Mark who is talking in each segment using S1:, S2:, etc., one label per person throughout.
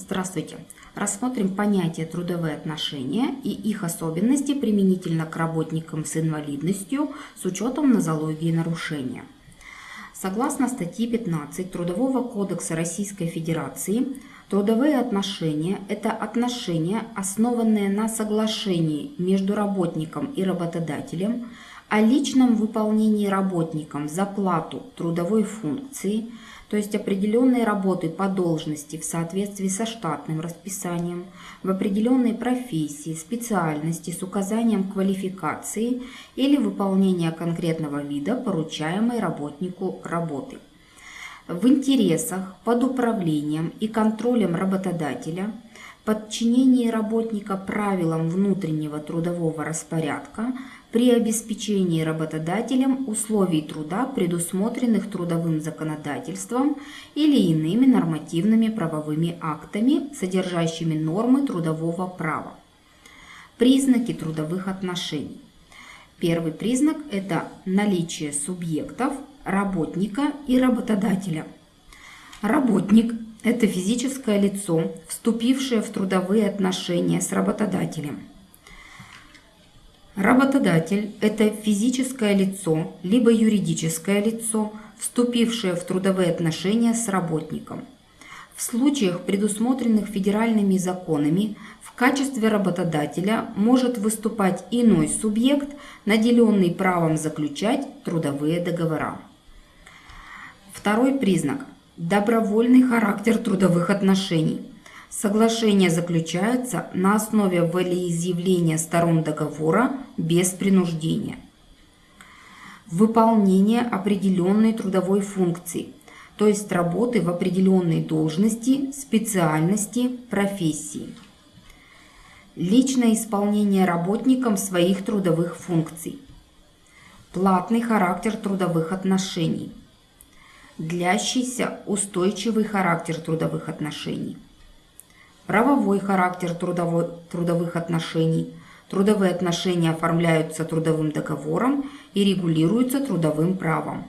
S1: Здравствуйте! Рассмотрим понятие трудовые отношения и их особенности применительно к работникам с инвалидностью с учетом нозологии нарушения. Согласно статье 15 Трудового кодекса Российской Федерации, трудовые отношения – это отношения, основанные на соглашении между работником и работодателем о личном выполнении работником за плату трудовой функции – то есть определенные работы по должности в соответствии со штатным расписанием, в определенной профессии, специальности с указанием квалификации или выполнения конкретного вида поручаемой работнику работы. В интересах, под управлением и контролем работодателя – подчинении работника правилам внутреннего трудового распорядка при обеспечении работодателем условий труда, предусмотренных трудовым законодательством или иными нормативными правовыми актами, содержащими нормы трудового права. Признаки трудовых отношений. Первый признак – это наличие субъектов, работника и работодателя. Работник – это физическое лицо, вступившее в трудовые отношения с работодателем – Работодатель – это физическое лицо, либо юридическое лицо, вступившее в трудовые отношения с работником. В случаях, предусмотренных федеральными законами, в качестве работодателя может выступать иной субъект, наделенный правом заключать трудовые договора. Второй признак – добровольный характер трудовых отношений – Соглашение заключается на основе волеизъявления сторон договора без принуждения. Выполнение определенной трудовой функции, то есть работы в определенной должности, специальности, профессии. Личное исполнение работником своих трудовых функций. Платный характер трудовых отношений. Длящийся устойчивый характер трудовых отношений правовой характер трудовой, трудовых отношений. Трудовые отношения оформляются трудовым договором и регулируются трудовым правом.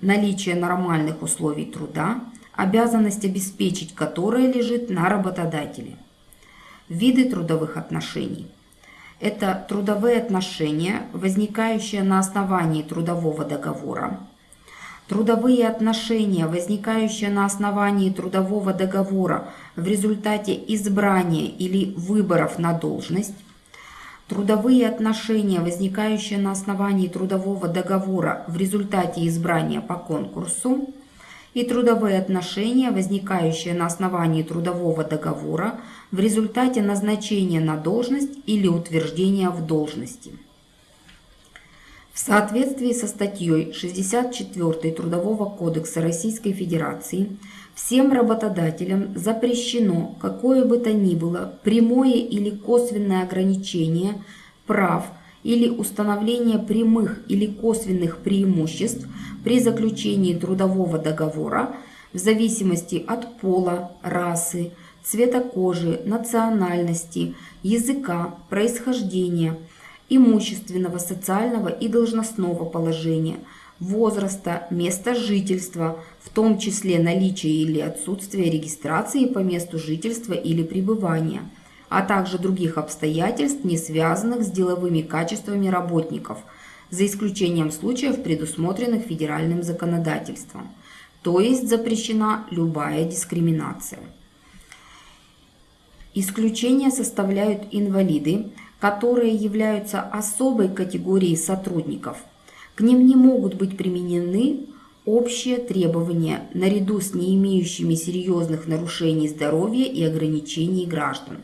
S1: Наличие нормальных условий труда, обязанность обеспечить которое лежит на работодателе. Виды трудовых отношений. Это трудовые отношения, возникающие на основании трудового договора, Трудовые отношения, возникающие на основании трудового договора в результате избрания или выборов на должность, трудовые отношения, возникающие на основании трудового договора в результате избрания по конкурсу, и трудовые отношения, возникающие на основании трудового договора в результате назначения на должность или утверждения в должности. В соответствии со статьей 64 Трудового кодекса Российской Федерации всем работодателям запрещено какое бы то ни было прямое или косвенное ограничение прав или установление прямых или косвенных преимуществ при заключении трудового договора в зависимости от пола, расы, цвета кожи, национальности, языка, происхождения – имущественного, социального и должностного положения, возраста, места жительства, в том числе наличия или отсутствия регистрации по месту жительства или пребывания, а также других обстоятельств, не связанных с деловыми качествами работников, за исключением случаев, предусмотренных федеральным законодательством. То есть запрещена любая дискриминация. Исключения составляют инвалиды, которые являются особой категорией сотрудников. К ним не могут быть применены общие требования наряду с не имеющими серьезных нарушений здоровья и ограничений граждан.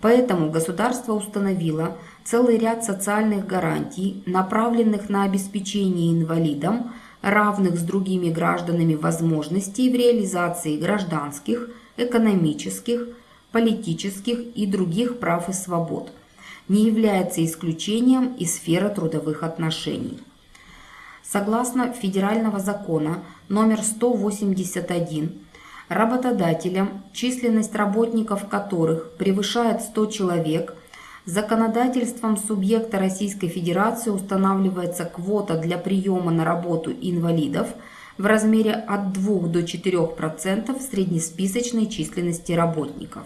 S1: Поэтому государство установило целый ряд социальных гарантий, направленных на обеспечение инвалидам равных с другими гражданами возможностей в реализации гражданских, экономических, политических и других прав и свобод – не является исключением из сферы трудовых отношений. Согласно федерального закона номер 181, работодателям, численность работников которых превышает 100 человек, законодательством субъекта Российской Федерации устанавливается квота для приема на работу инвалидов, в размере от 2 до 4% среднесписочной численности работников.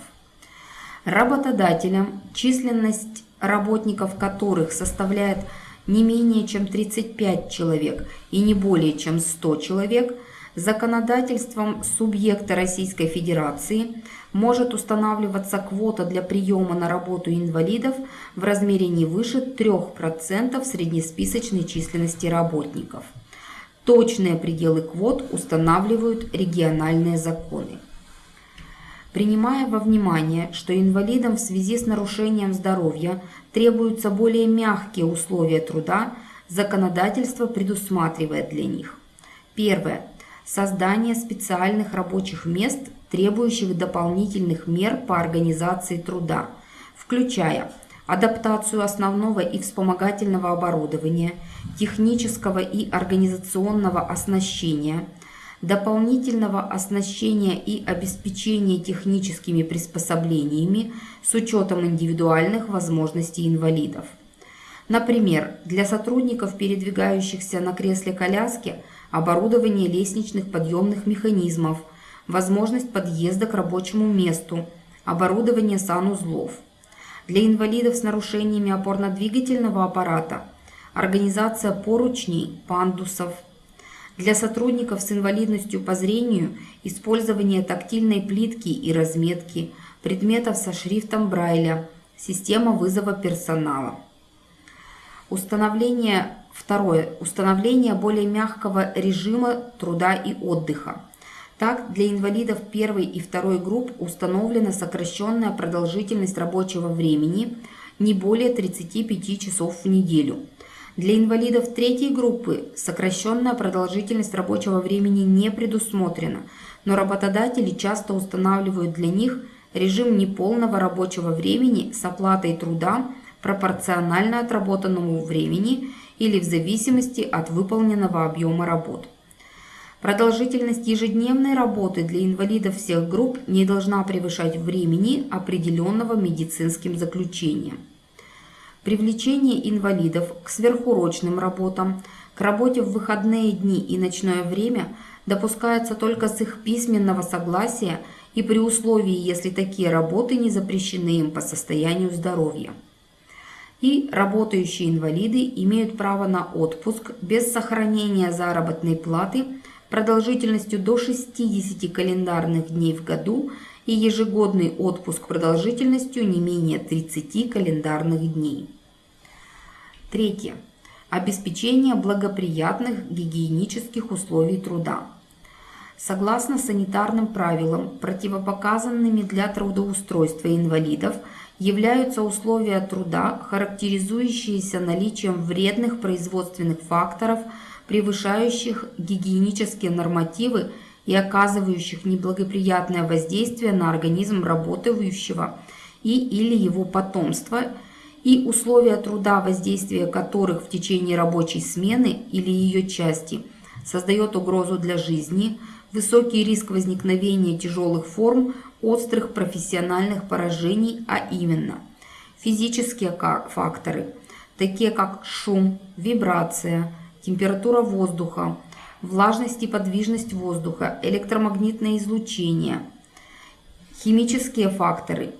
S1: Работодателям, численность работников которых составляет не менее чем 35 человек и не более чем 100 человек, законодательством субъекта Российской Федерации может устанавливаться квота для приема на работу инвалидов в размере не выше 3% среднесписочной численности работников. Точные пределы квот устанавливают региональные законы. Принимая во внимание, что инвалидам в связи с нарушением здоровья требуются более мягкие условия труда, законодательство предусматривает для них. Первое. Создание специальных рабочих мест, требующих дополнительных мер по организации труда, включая адаптацию основного и вспомогательного оборудования, технического и организационного оснащения, дополнительного оснащения и обеспечения техническими приспособлениями с учетом индивидуальных возможностей инвалидов. Например, для сотрудников, передвигающихся на кресле-коляске, оборудование лестничных подъемных механизмов, возможность подъезда к рабочему месту, оборудование санузлов – для инвалидов с нарушениями опорно-двигательного аппарата, организация поручней, пандусов. Для сотрудников с инвалидностью по зрению использование тактильной плитки и разметки, предметов со шрифтом Брайля, система вызова персонала. Установление, второе, установление более мягкого режима труда и отдыха. Так, для инвалидов первой и второй групп установлена сокращенная продолжительность рабочего времени не более 35 часов в неделю. Для инвалидов третьей группы сокращенная продолжительность рабочего времени не предусмотрена, но работодатели часто устанавливают для них режим неполного рабочего времени с оплатой труда пропорционально отработанному времени или в зависимости от выполненного объема работ. Продолжительность ежедневной работы для инвалидов всех групп не должна превышать времени, определенного медицинским заключением. Привлечение инвалидов к сверхурочным работам, к работе в выходные дни и ночное время допускается только с их письменного согласия и при условии, если такие работы не запрещены им по состоянию здоровья. И работающие инвалиды имеют право на отпуск без сохранения заработной платы – продолжительностью до 60 календарных дней в году и ежегодный отпуск продолжительностью не менее 30 календарных дней. Третье. Обеспечение благоприятных гигиенических условий труда. Согласно санитарным правилам, противопоказанными для трудоустройства инвалидов являются условия труда, характеризующиеся наличием вредных производственных факторов – превышающих гигиенические нормативы и оказывающих неблагоприятное воздействие на организм работающего и или его потомства, и условия труда, воздействия которых в течение рабочей смены или ее части создает угрозу для жизни, высокий риск возникновения тяжелых форм острых профессиональных поражений, а именно физические факторы, такие как шум, вибрация, температура воздуха, влажность и подвижность воздуха, электромагнитное излучение, химические факторы,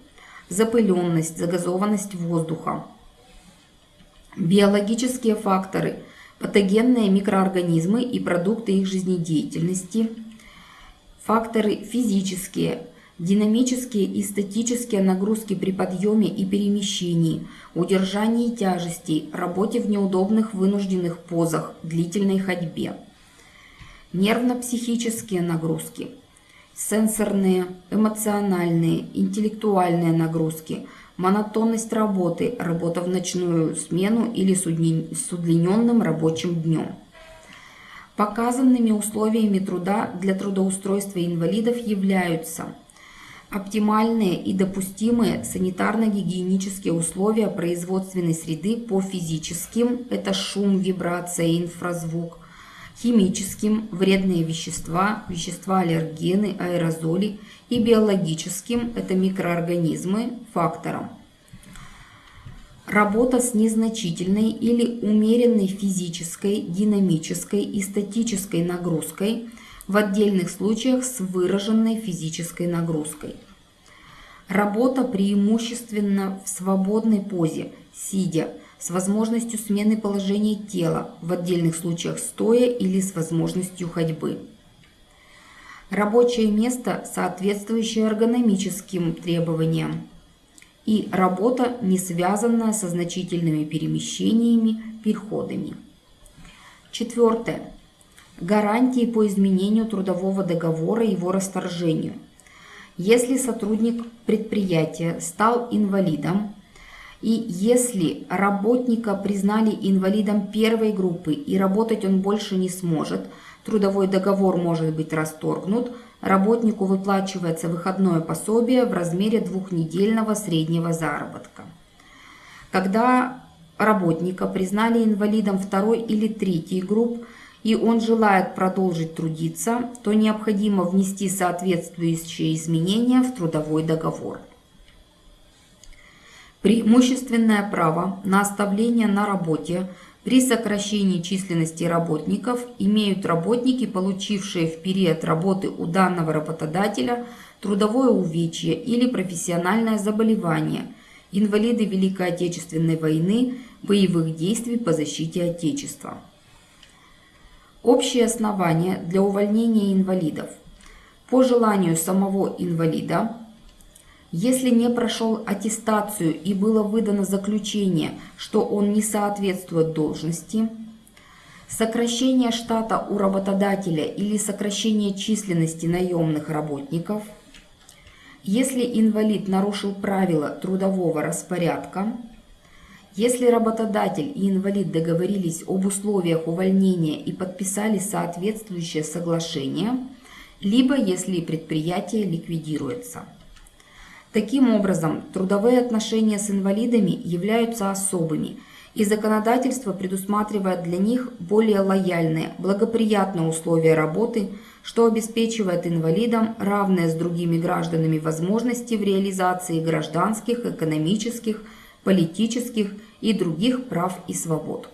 S1: запыленность, загазованность воздуха, биологические факторы, патогенные микроорганизмы и продукты их жизнедеятельности, факторы физические, Динамические и статические нагрузки при подъеме и перемещении, удержании тяжестей, работе в неудобных вынужденных позах, длительной ходьбе. Нервно-психические нагрузки, сенсорные, эмоциональные, интеллектуальные нагрузки, монотонность работы, работа в ночную смену или с удлиненным рабочим днем. Показанными условиями труда для трудоустройства инвалидов являются – Оптимальные и допустимые санитарно-гигиенические условия производственной среды по физическим – это шум, вибрация, инфразвук, химическим – вредные вещества, вещества-аллергены, аэрозоли и биологическим – это микроорганизмы, факторам. Работа с незначительной или умеренной физической, динамической и статической нагрузкой, в отдельных случаях с выраженной физической нагрузкой. Работа преимущественно в свободной позе, сидя, с возможностью смены положения тела, в отдельных случаях стоя или с возможностью ходьбы. Рабочее место, соответствующее эргономическим требованиям. И работа, не связанная со значительными перемещениями, переходами. Четвертое. Гарантии по изменению трудового договора и его расторжению. Если сотрудник предприятия стал инвалидом, и если работника признали инвалидом первой группы и работать он больше не сможет, трудовой договор может быть расторгнут, работнику выплачивается выходное пособие в размере двухнедельного среднего заработка. Когда работника признали инвалидом второй или третьей групп, и он желает продолжить трудиться, то необходимо внести соответствующие изменения в трудовой договор. Преимущественное право на оставление на работе при сокращении численности работников имеют работники, получившие в период работы у данного работодателя трудовое увечье или профессиональное заболевание, инвалиды Великой Отечественной войны, боевых действий по защите Отечества. Общие основания для увольнения инвалидов. По желанию самого инвалида если не прошел аттестацию и было выдано заключение, что он не соответствует должности, сокращение штата у работодателя или сокращение численности наемных работников, если инвалид нарушил правила трудового распорядка, если работодатель и инвалид договорились об условиях увольнения и подписали соответствующее соглашение, либо если предприятие ликвидируется. Таким образом, трудовые отношения с инвалидами являются особыми, и законодательство предусматривает для них более лояльные, благоприятные условия работы, что обеспечивает инвалидам равные с другими гражданами возможности в реализации гражданских, экономических, политических и других прав и свобод.